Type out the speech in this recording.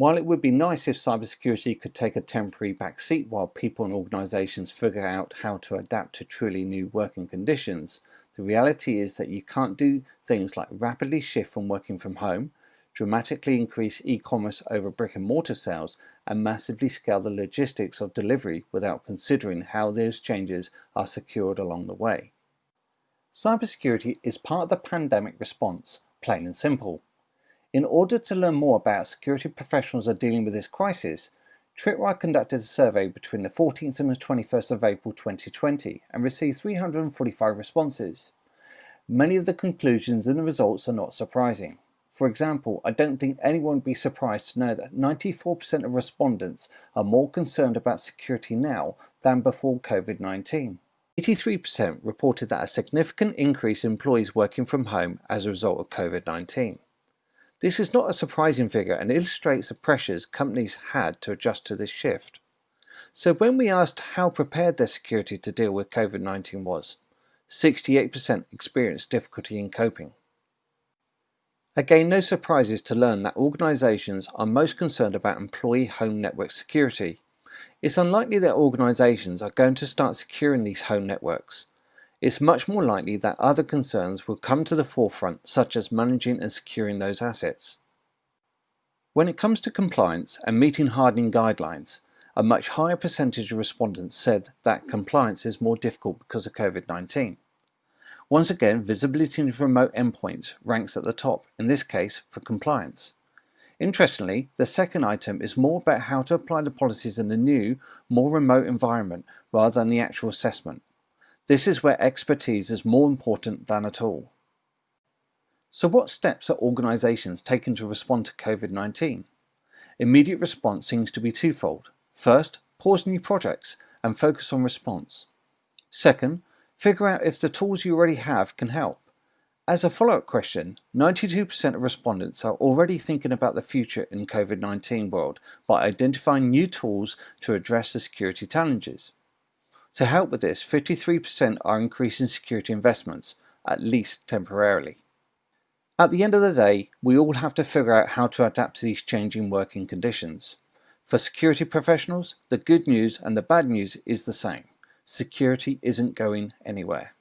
While it would be nice if cybersecurity could take a temporary backseat while people and organisations figure out how to adapt to truly new working conditions, the reality is that you can't do things like rapidly shift from working from home, dramatically increase e-commerce over brick and mortar sales, and massively scale the logistics of delivery without considering how those changes are secured along the way. Cybersecurity is part of the pandemic response, plain and simple. In order to learn more about how security professionals are dealing with this crisis, Tripwire conducted a survey between the 14th and the 21st of April 2020 and received 345 responses. Many of the conclusions and the results are not surprising. For example, I don't think anyone would be surprised to know that 94% of respondents are more concerned about security now than before COVID-19. 83% reported that a significant increase in employees working from home as a result of COVID-19. This is not a surprising figure and illustrates the pressures companies had to adjust to this shift. So when we asked how prepared their security to deal with COVID-19 was, 68% experienced difficulty in coping. Again, no surprises to learn that organisations are most concerned about employee home network security. It's unlikely that organisations are going to start securing these home networks, it's much more likely that other concerns will come to the forefront such as managing and securing those assets. When it comes to compliance and meeting hardening guidelines, a much higher percentage of respondents said that compliance is more difficult because of COVID-19. Once again, visibility of remote endpoints ranks at the top, in this case for compliance. Interestingly, the second item is more about how to apply the policies in the new, more remote environment rather than the actual assessment. This is where expertise is more important than at all. So what steps are organisations taking to respond to COVID-19? Immediate response seems to be twofold. First, pause new projects and focus on response. Second, figure out if the tools you already have can help. As a follow-up question, 92% of respondents are already thinking about the future in COVID-19 world by identifying new tools to address the security challenges. To help with this, 53% are increasing security investments, at least temporarily. At the end of the day, we all have to figure out how to adapt to these changing working conditions. For security professionals, the good news and the bad news is the same. Security isn't going anywhere.